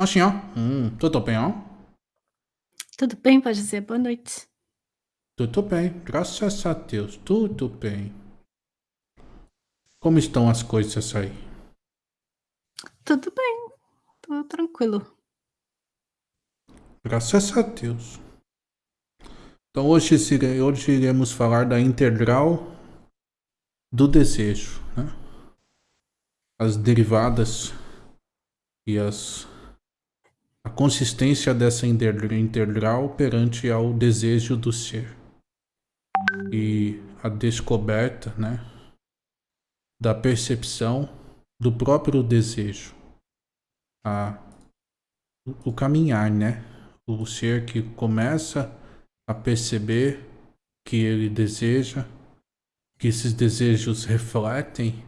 Assim, ó. Hum, tudo bem, ó? Tudo bem, pode dizer boa noite. Tudo bem, graças a Deus, tudo bem. Como estão as coisas aí? Tudo bem, tudo tranquilo. Graças a Deus. Então hoje, hoje iremos falar da integral do desejo, né? As derivadas e as a consistência dessa integral perante ao desejo do ser. E a descoberta, né, da percepção do próprio desejo, a, o caminhar, né, o ser que começa a perceber que ele deseja, que esses desejos refletem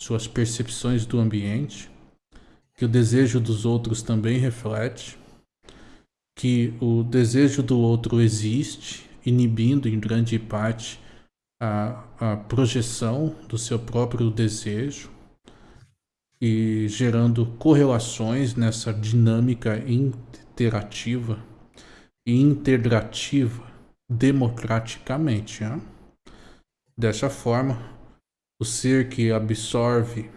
suas percepções do ambiente que o desejo dos outros também reflete, que o desejo do outro existe, inibindo em grande parte a, a projeção do seu próprio desejo e gerando correlações nessa dinâmica interativa e integrativa democraticamente. Né? Dessa forma, o ser que absorve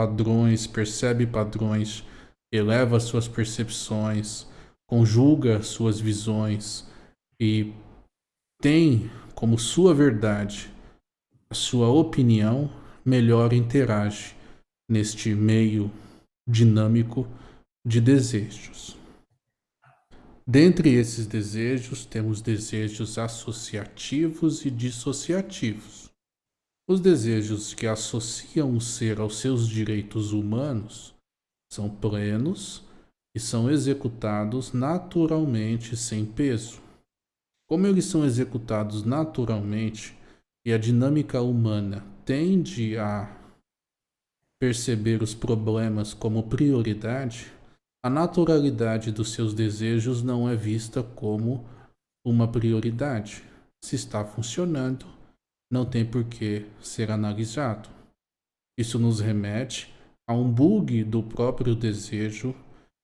padrões, percebe padrões, eleva suas percepções, conjuga suas visões e tem como sua verdade a sua opinião, melhor interage neste meio dinâmico de desejos. Dentre esses desejos, temos desejos associativos e dissociativos. Os desejos que associam o ser aos seus direitos humanos são plenos e são executados naturalmente sem peso. Como eles são executados naturalmente e a dinâmica humana tende a perceber os problemas como prioridade, a naturalidade dos seus desejos não é vista como uma prioridade. Se está funcionando, não tem por que ser analisado. Isso nos remete a um bug do próprio desejo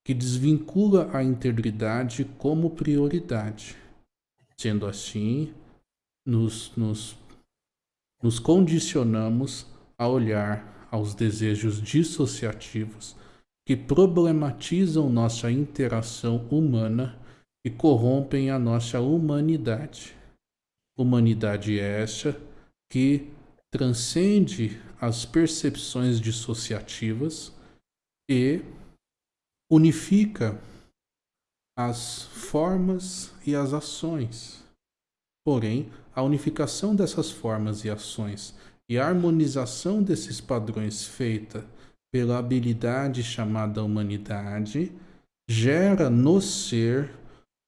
que desvincula a integridade como prioridade. Sendo assim, nos, nos, nos condicionamos a olhar aos desejos dissociativos que problematizam nossa interação humana e corrompem a nossa humanidade. Humanidade essa que transcende as percepções dissociativas e unifica as formas e as ações. Porém, a unificação dessas formas e ações e a harmonização desses padrões feita pela habilidade chamada humanidade gera no ser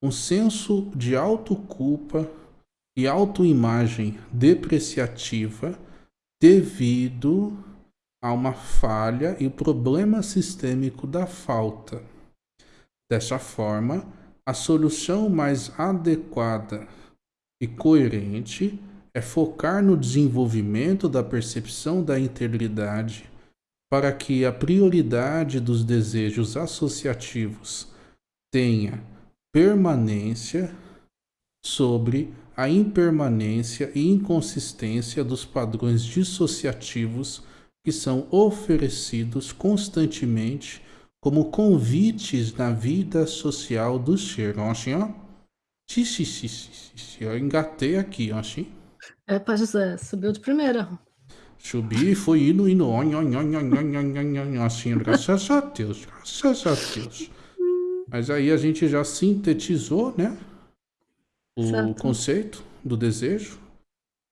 um senso de autoculpa e autoimagem depreciativa devido a uma falha e o problema sistêmico da falta. Dessa forma, a solução mais adequada e coerente é focar no desenvolvimento da percepção da integridade para que a prioridade dos desejos associativos tenha permanência sobre a impermanência e inconsistência dos padrões dissociativos que são oferecidos constantemente como convites na vida social do ser. Assim, ó. Xi, xi, xi, xi, Eu engatei aqui, ó, assim. É, Pai José, subiu de primeira. Subi e foi indo, indo, on, on, on, assim, graças a Deus, graças a Deus. Mas aí a gente já sintetizou, né? O certo. conceito do desejo.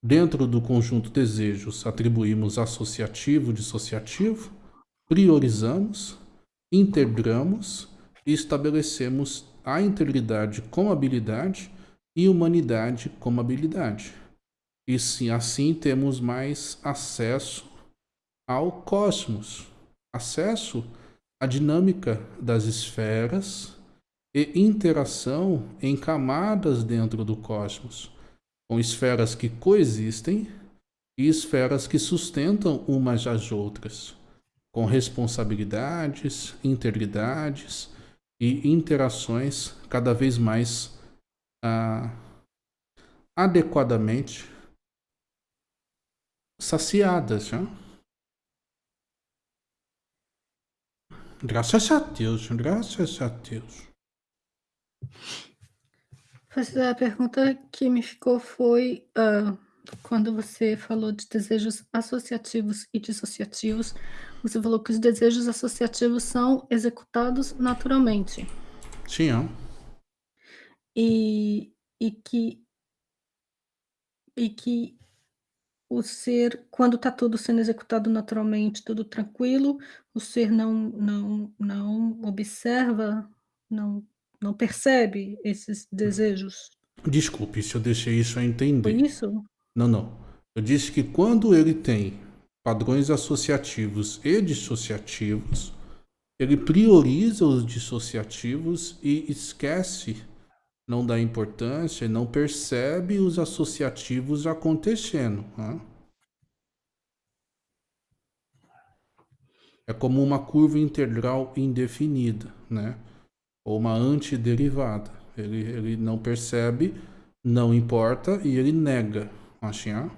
Dentro do conjunto desejos, atribuímos associativo, dissociativo, priorizamos, integramos e estabelecemos a integridade como habilidade e humanidade como habilidade. E sim, assim temos mais acesso ao cosmos, acesso à dinâmica das esferas, e interação em camadas dentro do cosmos, com esferas que coexistem e esferas que sustentam umas às outras, com responsabilidades, integridades e interações cada vez mais ah, adequadamente saciadas. Já? Graças a Deus, graças a Deus. A pergunta que me ficou foi, uh, quando você falou de desejos associativos e dissociativos, você falou que os desejos associativos são executados naturalmente. Sim, é. E, e que e que o ser, quando está tudo sendo executado naturalmente, tudo tranquilo, o ser não não não observa, não não percebe esses desejos? Desculpe se eu deixei isso a Foi entender. isso? Não, não. Eu disse que quando ele tem padrões associativos e dissociativos, ele prioriza os dissociativos e esquece, não dá importância e não percebe os associativos acontecendo. Né? É como uma curva integral indefinida, né? Ou uma antiderivada. Ele, ele não percebe, não importa e ele nega. Assim, ó.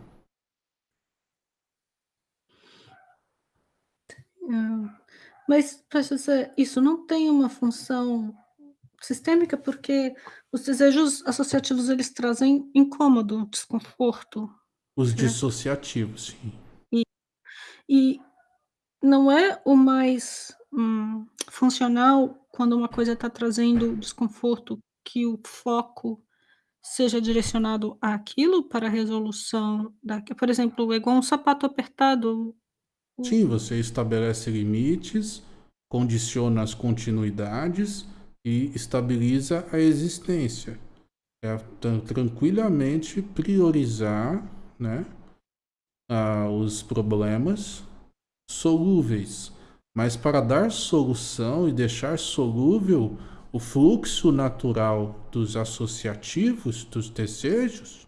Ah, mas, professor, isso não tem uma função sistêmica, porque os desejos associativos eles trazem incômodo, desconforto. Os certo? dissociativos, sim. E, e não é o mais hum, funcional quando uma coisa está trazendo desconforto que o foco seja direcionado àquilo para a resolução da por exemplo, é igual um sapato apertado. Sim, você estabelece limites, condiciona as continuidades e estabiliza a existência. É tran- tranquilamente priorizar né, ah, os problemas solúveis. Mas para dar solução e deixar solúvel o fluxo natural dos associativos, dos desejos,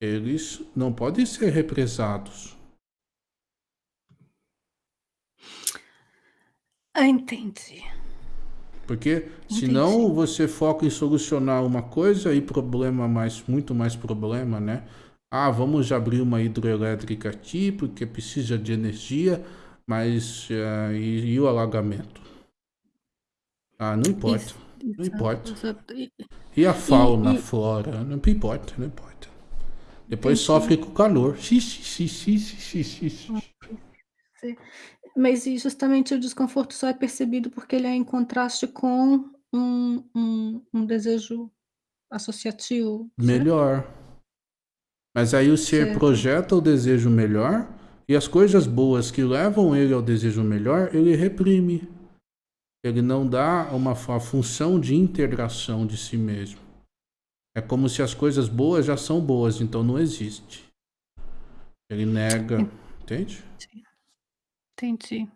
eles não podem ser represados. Ah, entendi. Porque senão Entendi. você foca em solucionar uma coisa e problema mais, muito mais problema, né? Ah, vamos abrir uma hidroelétrica aqui porque precisa de energia, mas ah, e, e o alagamento? Ah, não importa, Isso, não exato, importa. exato. E E a fauna, a e flora? Não importa, não importa. Depois entendi. sofre com o calor. Xi, xi, xi, xi, xi, xi, xi. Sim. Mas justamente o desconforto só é percebido porque ele é em contraste com um um um desejo associativo, certo? Melhor. Mas aí o ser Certo. projeta o desejo melhor e as coisas boas que levam ele ao desejo melhor, ele reprime. Ele não dá uma função de integração de si mesmo. É como se as coisas boas já são boas, então não existe. Ele nega, entende? Entendi.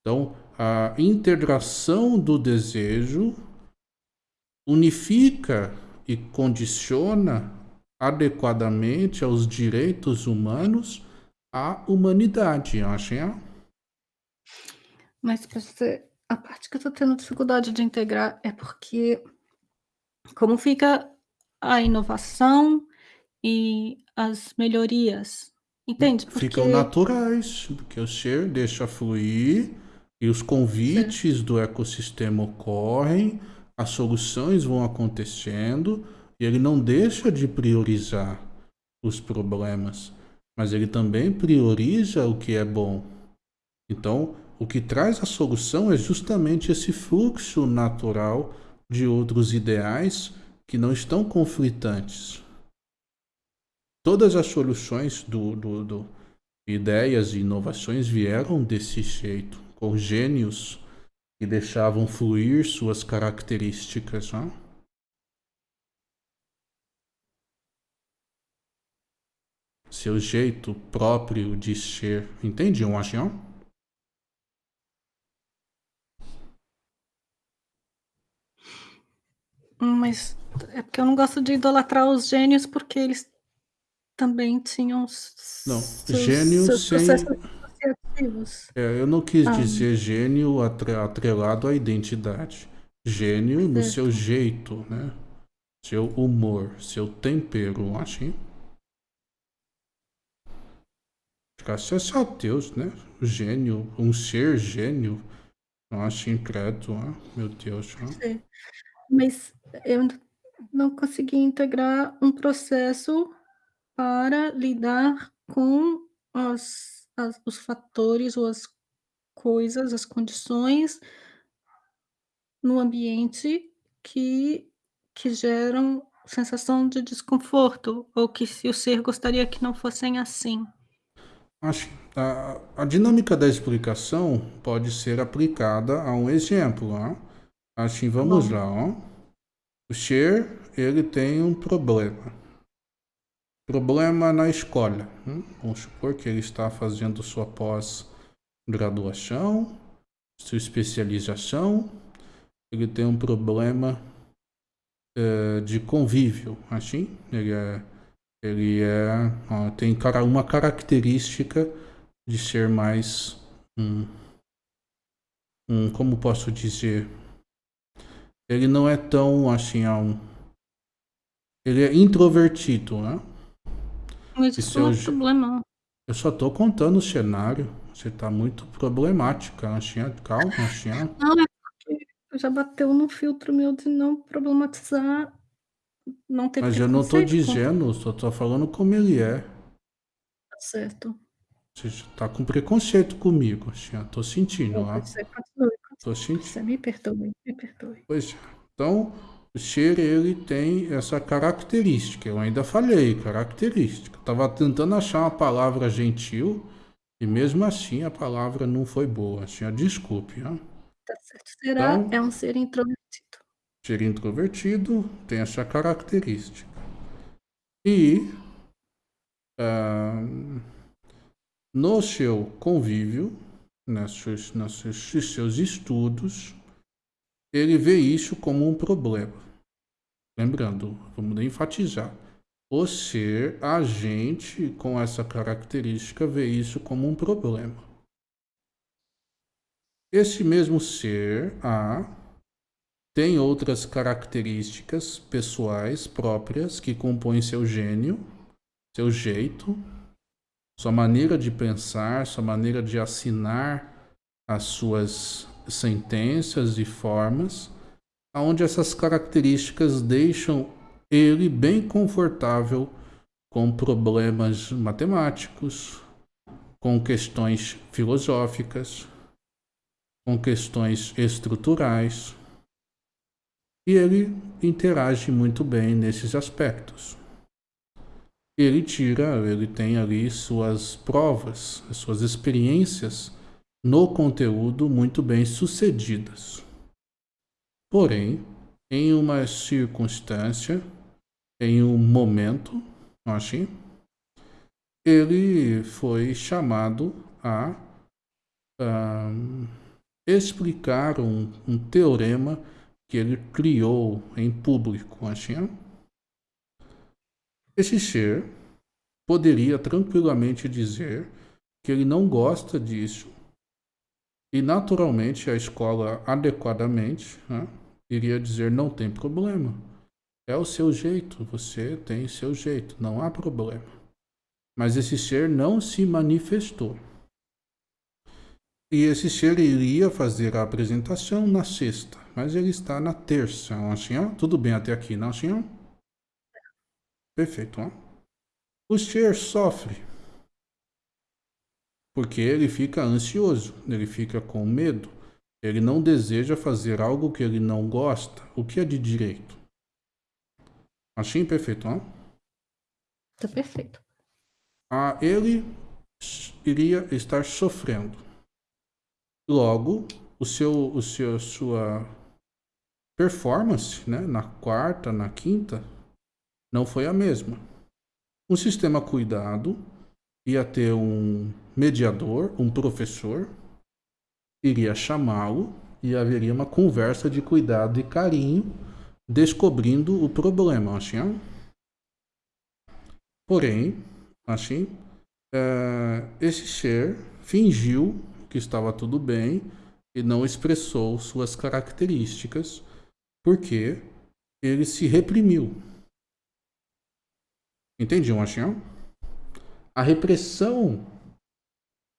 Então, a integração do desejo unifica e condiciona adequadamente aos direitos humanos a humanidade, acha? Mas pra você a parte que eu tô tendo dificuldade de integrar é porque como fica a inovação e as melhorias, entende? Ficam Porque naturais, porque o ser deixa fluir e os convites do ecossistema ocorrem, as soluções vão acontecendo e ele não deixa de priorizar os problemas, mas ele também prioriza o que é bom. Então, o que traz a solução é justamente esse fluxo natural de outros ideais que não estão conflitantes. Todas as soluções do, do, do ideias e inovações vieram desse jeito, com gênios que deixavam fluir suas características. Né? Seu jeito próprio de ser. Entende, um achião? Mas é porque eu não gosto de idolatrar os gênios, porque eles também tinham Não, seus gênio seus sem. É, eu não quis Hã. dizer gênio atre- atrelado à identidade. gênio no seu jeito, né? Seu humor, seu tempero, assim. Graças a Deus, né? Gênio, um ser gênio. Nossa, incrédulo, meu Deus. Mas eu não consegui integrar um processo para lidar com as, as, os fatores ou as coisas, as condições no ambiente que, que geram sensação de desconforto, ou que se o ser gostaria que não fossem assim. A, a dinâmica da explicação pode ser aplicada a um exemplo. Ó. Assim, vamos lá. Ó. O ser, ele tem um problema. Problema na escola. Hum? Vamos supor que ele está fazendo sua pós-graduação, sua especialização. Ele tem um problema é, de convívio, assim. Ele é, ele é, ó, tem uma característica de ser mais um, um como posso dizer, ele não é tão assim, um, ele é introvertido, né? Mas isso não é problema. Eu só tô contando o cenário. Você tá muito problemática, Anchinha. Calma, Anchinha. Não, é porque já bateu no filtro meu de não problematizar, não ter Mas eu não tô dizendo, só tô falando como ele é. Tá certo. Você tá com preconceito comigo, Anchinha. Tô sentindo, continue. Tô sentindo. Você me perdoe, me perdoe. Pois é. Então, o ser, ele tem essa característica. Eu ainda falei, característica. Estava tentando achar uma palavra gentil e mesmo assim a palavra não foi boa. Assim, desculpe. Né? Tá certo. Será então, é um ser introvertido. Ser introvertido tem essa característica. E uh, no seu convívio, nos seus estudos, ele vê isso como um problema. Lembrando, vamos enfatizar. O ser agente com essa característica vê isso como um problema. Esse mesmo ser, A, tem outras características pessoais próprias que compõem seu gênio, seu jeito, sua maneira de pensar, sua maneira de assinar as suas sentenças e formas onde essas características deixam ele bem confortável com problemas matemáticos, com questões filosóficas, com questões estruturais. E ele interage muito bem nesses aspectos. Ele tira, ele tem ali suas provas, suas experiências no conteúdo muito bem sucedidas. Porém, em uma circunstância, em um momento, assim, ele foi chamado a, a explicar um, um, teorema que ele criou em público. Assim. Esse ser poderia tranquilamente dizer que ele não gosta disso e naturalmente a escola adequadamente né, iria dizer não tem problema. É o seu jeito, você tem seu jeito, não há problema. Mas esse ser não se manifestou. E esse ser iria fazer a apresentação na sexta, mas ele está na terça, não assim, Tudo bem até aqui, não assim? Perfeito, ó. O ser sofre porque ele fica ansioso, ele fica com medo, ele não deseja fazer algo que ele não gosta, o que é de direito. Assim perfeito, não? Tá perfeito. Ah, ele iria estar sofrendo. Logo, o seu, o seu, sua performance, né, na quarta, na quinta, não foi a mesma. Um sistema cuidado ia ter um mediador, um professor, iria chamá-lo e haveria uma conversa de cuidado e carinho, descobrindo o problema, assim. Porém, assim, é, esse ser fingiu que estava tudo bem e não expressou suas características porque ele se reprimiu. Entendi, Machinho? A repressão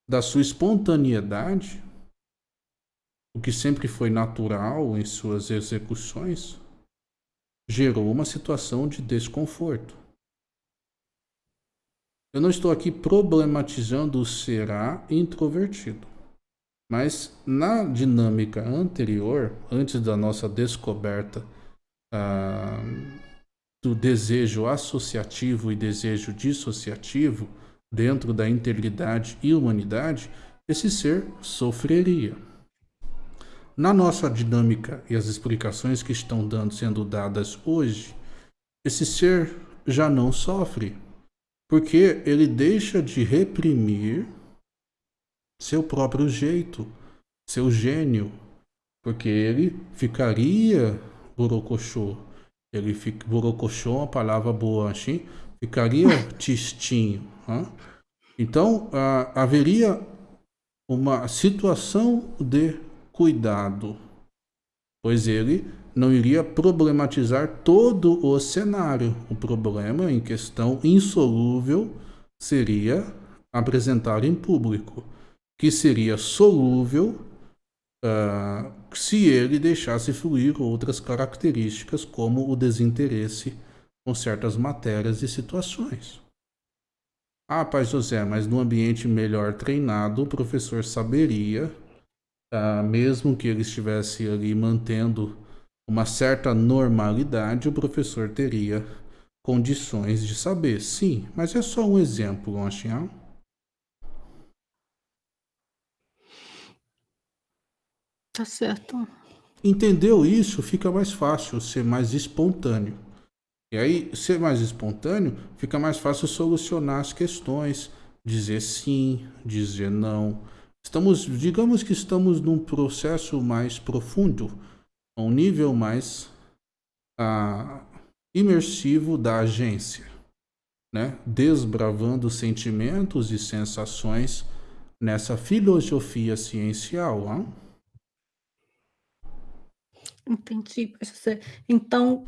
da sua espontaneidade, o que sempre foi natural em suas execuções, gerou uma situação de desconforto. Eu não estou aqui problematizando o será introvertido. Mas na dinâmica anterior, antes da nossa descoberta ah, do desejo associativo e desejo dissociativo dentro da integridade e humanidade, esse ser sofreria. Na nossa dinâmica e as explicações que estão dando, sendo dadas hoje, esse ser já não sofre, porque ele deixa de reprimir seu próprio jeito, seu gênio, porque ele ficaria borocochô. Ele fica, borocochô é uma palavra boa, assim, ficaria tistinho. Hein? Então, ah, haveria uma situação de cuidado, pois ele não iria problematizar todo o cenário. O problema em questão insolúvel seria apresentar em público, que seria solúvel uh, se ele deixasse fluir outras características, como o desinteresse com certas matérias e situações. Ah, Pai José, mas no ambiente melhor treinado, o professor saberia uh, mesmo que ele estivesse ali mantendo uma certa normalidade, o professor teria condições de saber. Sim, mas é só um exemplo, Lanchinhão. Tá certo. Entendeu isso, fica mais fácil ser mais espontâneo. E aí, ser mais espontâneo, fica mais fácil solucionar as questões, dizer sim, dizer não, Estamos, digamos que estamos num processo mais profundo, a um nível mais ah, imersivo da agência, né? desbravando sentimentos e sensações nessa filosofia ciencial. Hein? Entendi. Então,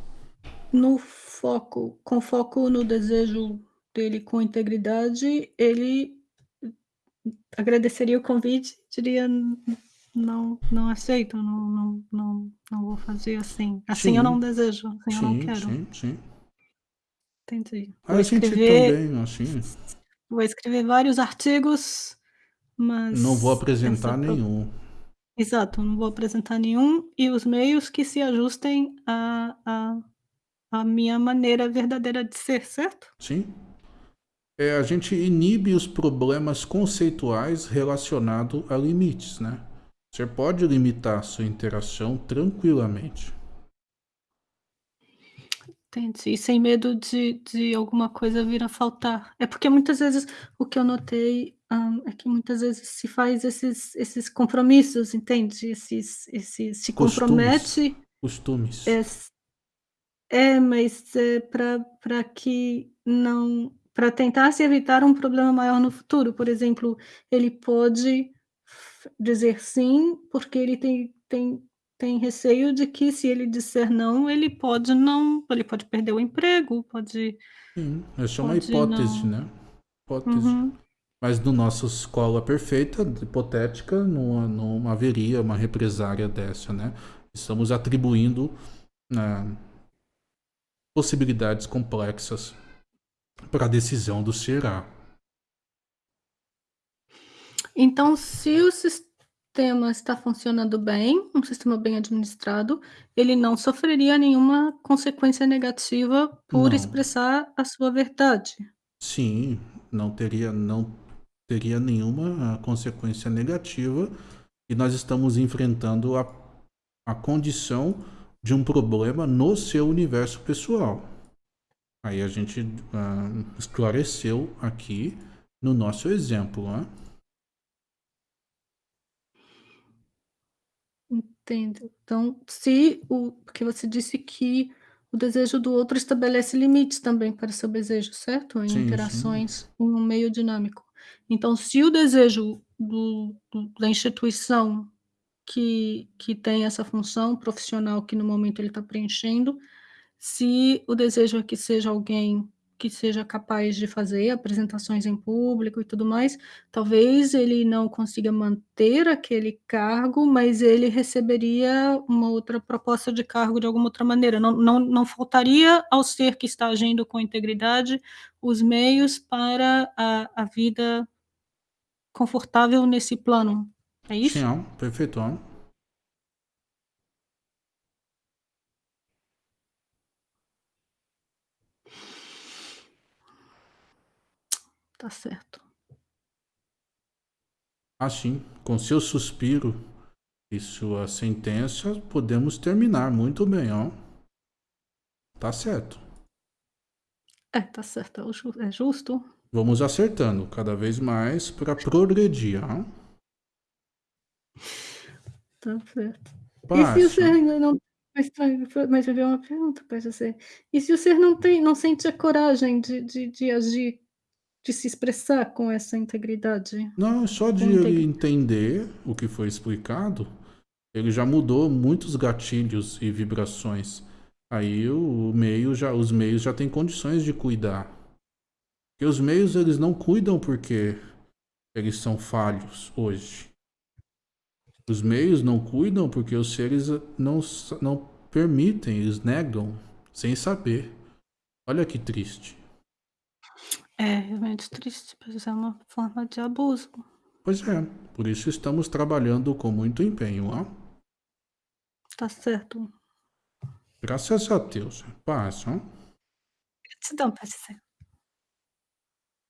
no foco, com foco no desejo dele com integridade, ele agradeceria o convite, diria não, não aceito, não, não, não, não vou fazer assim. Assim sim. eu não desejo, assim sim, eu não quero. Sim, sim. Entendi. Vou a escrever, também, assim. Vou escrever vários artigos, mas... Não vou apresentar nenhum. Exato, não vou apresentar nenhum e os meios que se ajustem à, à, à minha maneira verdadeira de ser, certo? Sim é, a gente inibe os problemas conceituais relacionados a limites, né? Você pode limitar a sua interação tranquilamente. Entendi. Sem medo de, de alguma coisa vir a faltar. É porque muitas vezes o que eu notei um, é que muitas vezes se faz esses, esses compromissos, entende? Esses, esses, se Costumes. compromete. Costumes. É, é mas é para que não para tentar se evitar um problema maior no futuro. Por exemplo, ele pode dizer sim, porque ele tem, tem, tem receio de que se ele disser não, ele pode não, ele pode perder o emprego, pode. Sim, essa é uma hipótese, não. né? Hipótese. Uhum. Mas no nosso escola perfeita, hipotética, não, não haveria uma represária dessa, né? Estamos atribuindo né, possibilidades complexas para a decisão do Ceará. Então, se o sistema está funcionando bem, um sistema bem administrado, ele não sofreria nenhuma consequência negativa por não. expressar a sua verdade. Sim, não teria, não teria nenhuma consequência negativa e nós estamos enfrentando a, a condição de um problema no seu universo pessoal. Aí a gente uh, esclareceu aqui no nosso exemplo, né? Entendo. Então, se o porque você disse que o desejo do outro estabelece limites também para seu desejo, certo? Em sim, interações sim. em um meio dinâmico. Então, se o desejo do, do, da instituição que que tem essa função profissional que no momento ele está preenchendo, se o desejo é que seja alguém que seja capaz de fazer apresentações em público e tudo mais, talvez ele não consiga manter aquele cargo, mas ele receberia uma outra proposta de cargo de alguma outra maneira, não não não faltaria ao ser que está agindo com integridade, os meios para a a vida confortável nesse plano, é Sim, isso? ó, perfeito. Tá certo. Assim, com seu suspiro e sua sentença, podemos terminar muito bem, ó. Tá certo. É, tá certo, é é justo. Vamos acertando cada vez mais para progredir, ó. Tá certo. E se o ser Passa. ainda não mas mas eu tenho uma pergunta pra você, e se o ser não tem não sente a coragem de de de agir, de se expressar com essa integridade? Não, só de ele entender o que foi explicado, ele já mudou muitos gatilhos e vibrações. Aí o meio já os meios já têm condições de cuidar. Porque os meios eles não cuidam porque eles são falhos hoje. Os meios não cuidam porque os seres não não permitem, eles negam, sem saber. Olha que triste. É realmente triste, pois é uma forma de abuso. Pois é, por isso estamos trabalhando com muito empenho, ó. Tá certo. Graças a Deus. Paz, ó. Gratidão, pode ser.